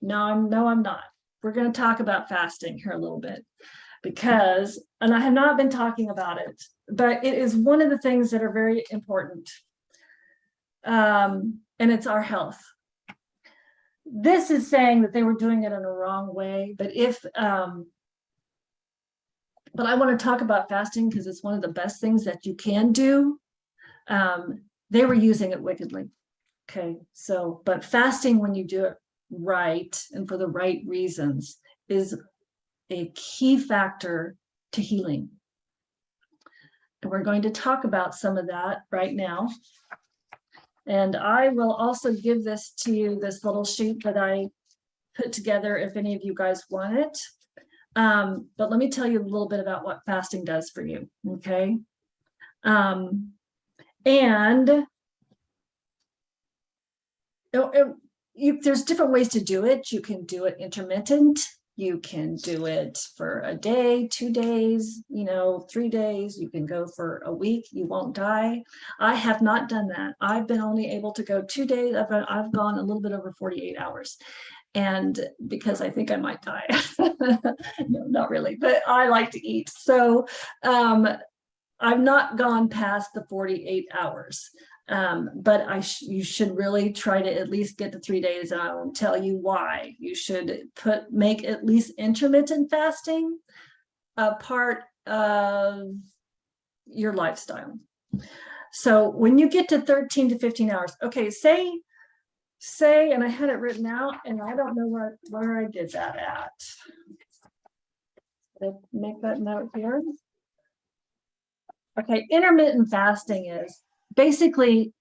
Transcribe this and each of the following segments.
No, I'm, no, I'm not. We're going to talk about fasting here a little bit because, and I have not been talking about it, but it is one of the things that are very important. Um, and it's our health. This is saying that they were doing it in a wrong way, but if, um, but I want to talk about fasting because it's one of the best things that you can do. Um, they were using it wickedly. Okay, so, but fasting when you do it right and for the right reasons is a key factor to healing. And we're going to talk about some of that right now. And I will also give this to you, this little sheet that I put together if any of you guys want it. Um, but let me tell you a little bit about what fasting does for you, okay? Um, and it, it, you, there's different ways to do it. You can do it intermittent. You can do it for a day, two days, you know, three days. You can go for a week. You won't die. I have not done that. I've been only able to go two days. I've, I've gone a little bit over 48 hours and because I think I might die. no, not really, but I like to eat. So um, I've not gone past the 48 hours. Um, but I sh you should really try to at least get the three days and I will tell you why. You should put make at least intermittent fasting a part of your lifestyle. So when you get to 13 to 15 hours, okay, say, say, and I had it written out and I don't know where, where I did that at. Make that note here? Okay, intermittent fasting is basically,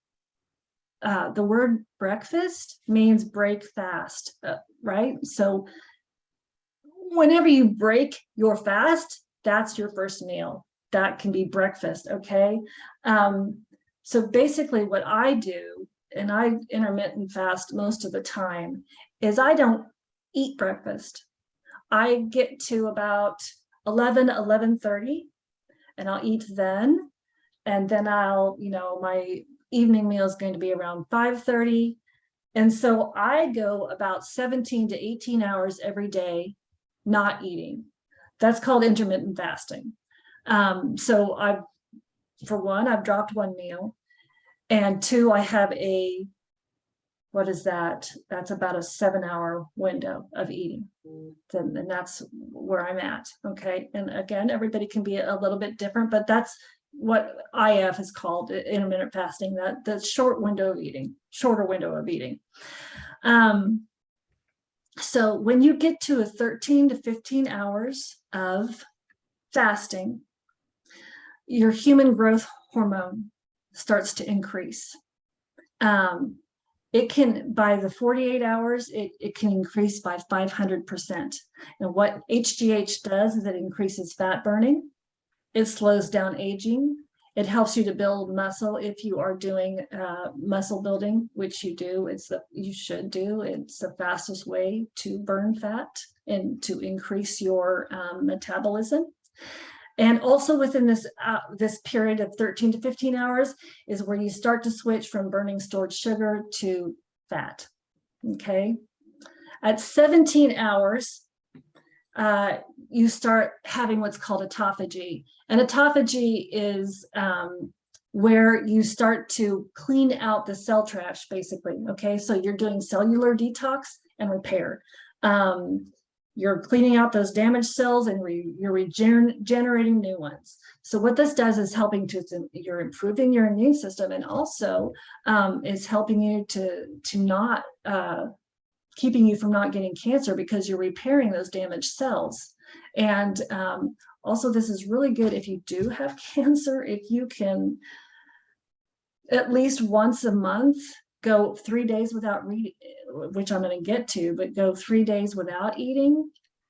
uh, the word breakfast means break fast, uh, right? So whenever you break your fast, that's your first meal. That can be breakfast, okay? Um, so basically what I do, and I intermittent fast most of the time, is I don't eat breakfast. I get to about 11, 11.30, and I'll eat then and then I'll, you know, my evening meal is going to be around 5.30. And so I go about 17 to 18 hours every day not eating. That's called intermittent fasting. Um, so I've, for one, I've dropped one meal. And two, I have a, what is that? That's about a seven hour window of eating. And, and that's where I'm at. Okay. And again, everybody can be a little bit different, but that's what IF has called intermittent fasting, that the short window of eating, shorter window of eating. Um, so when you get to a 13 to 15 hours of fasting, your human growth hormone starts to increase. Um, it can, by the 48 hours, it, it can increase by 500%. And what HGH does is it increases fat burning it slows down aging. It helps you to build muscle if you are doing uh, muscle building, which you do. It's the you should do. It's the fastest way to burn fat and to increase your um, metabolism. And also within this uh, this period of 13 to 15 hours is where you start to switch from burning stored sugar to fat. Okay. At 17 hours, uh, you start having what's called autophagy. And autophagy is um, where you start to clean out the cell trash, basically. Okay, so you're doing cellular detox and repair. Um, you're cleaning out those damaged cells and re you're regenerating new ones. So what this does is helping to, you're improving your immune system and also um, is helping you to, to not, uh, keeping you from not getting cancer because you're repairing those damaged cells. And um, also, this is really good if you do have cancer, if you can at least once a month go three days without reading, which I'm going to get to, but go three days without eating,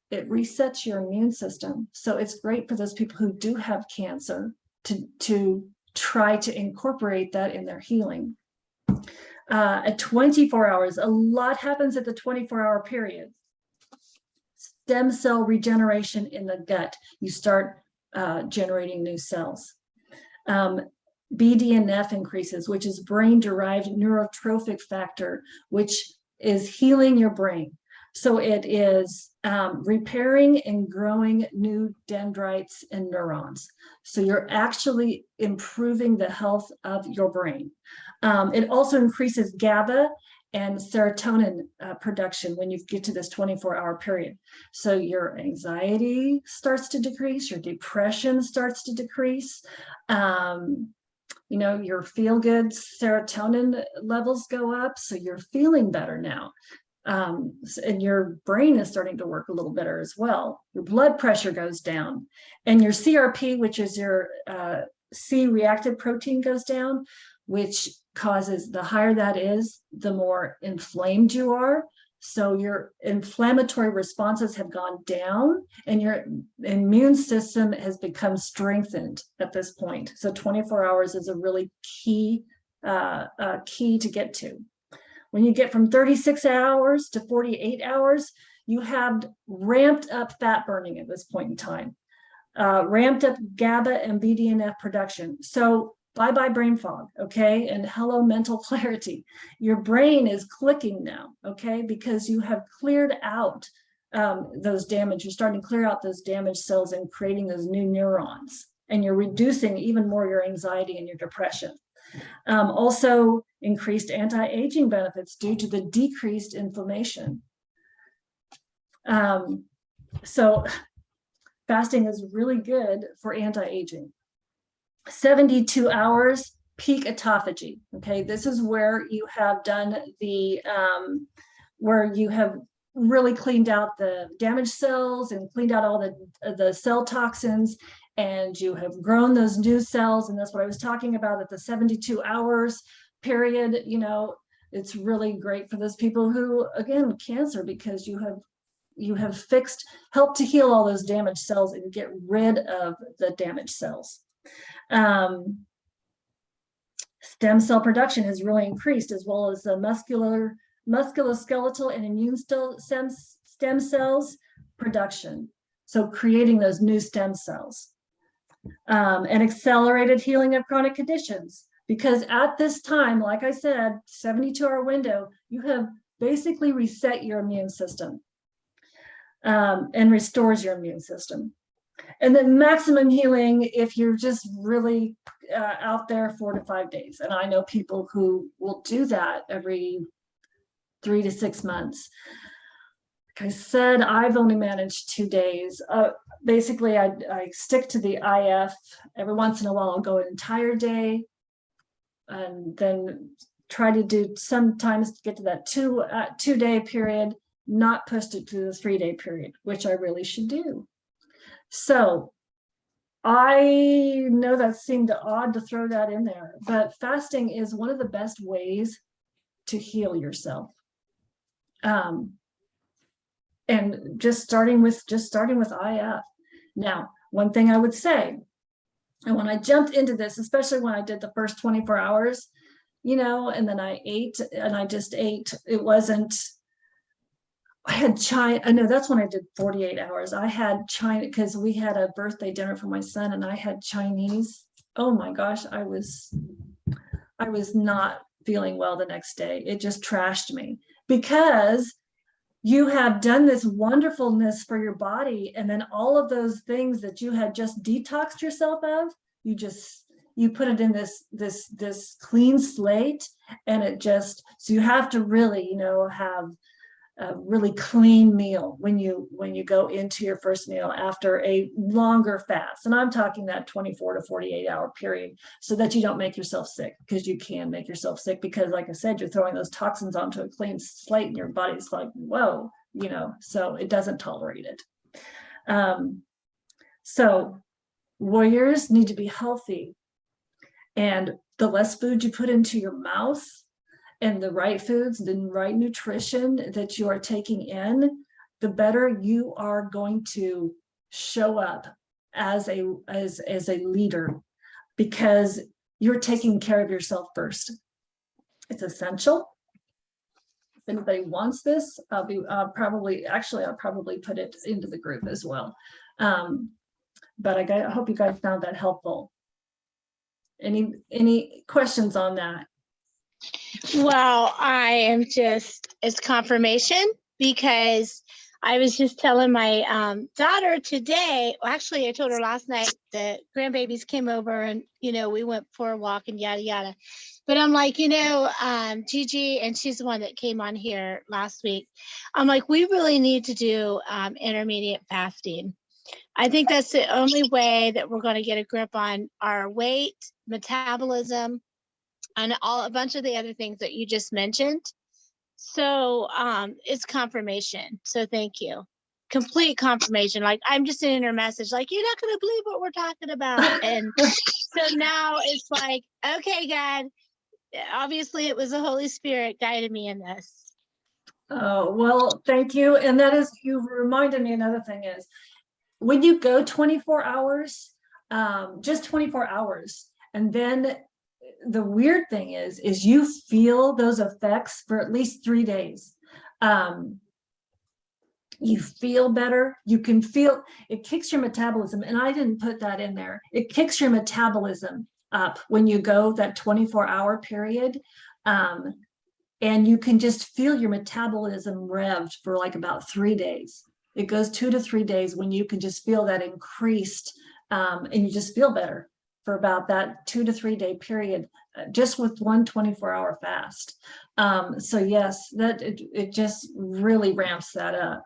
it resets your immune system. So it's great for those people who do have cancer to, to try to incorporate that in their healing. Uh, at 24 hours, a lot happens at the 24 hour period stem cell regeneration in the gut, you start uh, generating new cells. Um, BDNF increases, which is brain-derived neurotrophic factor, which is healing your brain. So it is um, repairing and growing new dendrites and neurons. So you're actually improving the health of your brain. Um, it also increases GABA and serotonin uh, production when you get to this 24 hour period. So your anxiety starts to decrease, your depression starts to decrease. Um, you know, your feel good serotonin levels go up. So you're feeling better now. Um, and your brain is starting to work a little better as well. Your blood pressure goes down and your CRP, which is your uh, C-reactive protein goes down, which causes the higher that is, the more inflamed you are. So your inflammatory responses have gone down and your immune system has become strengthened at this point. So 24 hours is a really key, uh, uh, key to get to. When you get from 36 hours to 48 hours, you have ramped up fat burning at this point in time, uh, ramped up GABA and BDNF production. So bye-bye brain fog, okay? And hello mental clarity. Your brain is clicking now, okay? Because you have cleared out um, those damage, you're starting to clear out those damaged cells and creating those new neurons. And you're reducing even more your anxiety and your depression. Um, also increased anti-aging benefits due to the decreased inflammation. Um, so fasting is really good for anti-aging. 72 hours peak autophagy. Okay, this is where you have done the, um, where you have really cleaned out the damaged cells and cleaned out all the, the cell toxins and you have grown those new cells. And that's what I was talking about at the 72 hours period, you know, it's really great for those people who, again, cancer, because you have you have fixed, helped to heal all those damaged cells and get rid of the damaged cells. Um, stem cell production has really increased as well as the muscular, musculoskeletal and immune stem, stem cells production. So creating those new stem cells. Um, and accelerated healing of chronic conditions. Because at this time, like I said, 72 hour window, you have basically reset your immune system um, and restores your immune system. And then maximum healing if you're just really uh, out there four to five days. And I know people who will do that every three to six months. Like I said, I've only managed two days. Uh, basically, I, I stick to the IF. Every once in a while, I'll go an entire day and then try to do sometimes get to that two uh, two day period, not push it to the three day period, which I really should do. So I know that seemed odd to throw that in there, but fasting is one of the best ways to heal yourself. Um, and just starting with just starting with IF. Now, one thing I would say, and when I jumped into this, especially when I did the first 24 hours, you know, and then I ate and I just ate, it wasn't I had China. I know that's when I did 48 hours. I had China because we had a birthday dinner for my son and I had Chinese. Oh my gosh, I was, I was not feeling well the next day. It just trashed me because you have done this wonderfulness for your body. And then all of those things that you had just detoxed yourself of, you just, you put it in this, this, this clean slate and it just, so you have to really, you know, have a really clean meal when you when you go into your first meal after a longer fast. And i'm talking that 24 to 48 hour period so that you don't make yourself sick because you can make yourself sick because like i said you're throwing those toxins onto a clean slate and your body's like whoa you know so it doesn't tolerate it. Um, so warriors need to be healthy. And the less food you put into your mouth and the right foods, the right nutrition that you are taking in, the better you are going to show up as a as as a leader because you're taking care of yourself first. It's essential. If anybody wants this, I'll be uh, probably actually I'll probably put it into the group as well. Um, but I, got, I hope you guys found that helpful. Any any questions on that? Well, I am just, it's confirmation because I was just telling my um, daughter today, well, actually, I told her last night the grandbabies came over and, you know, we went for a walk and yada, yada. But I'm like, you know, um, Gigi, and she's the one that came on here last week. I'm like, we really need to do um, intermediate fasting. I think that's the only way that we're going to get a grip on our weight, metabolism, and all a bunch of the other things that you just mentioned. So um, it's confirmation. So thank you. Complete confirmation. Like I'm just sending her message, like you're not gonna believe what we're talking about. And so now it's like, okay, God. Obviously, it was the Holy Spirit guided me in this. Oh, well, thank you. And that is, you reminded me another thing is, when you go twenty-four hours, um, just twenty-four hours, and then the weird thing is, is you feel those effects for at least three days. Um, you feel better, you can feel, it kicks your metabolism, and I didn't put that in there. It kicks your metabolism up when you go that twenty-four hour period. Um, and you can just feel your metabolism revved for like about three days. It goes two to three days when you can just feel that increased um, and you just feel better for about that two to three day period, uh, just with one 24 hour fast. Um, so yes, that it, it just really ramps that up.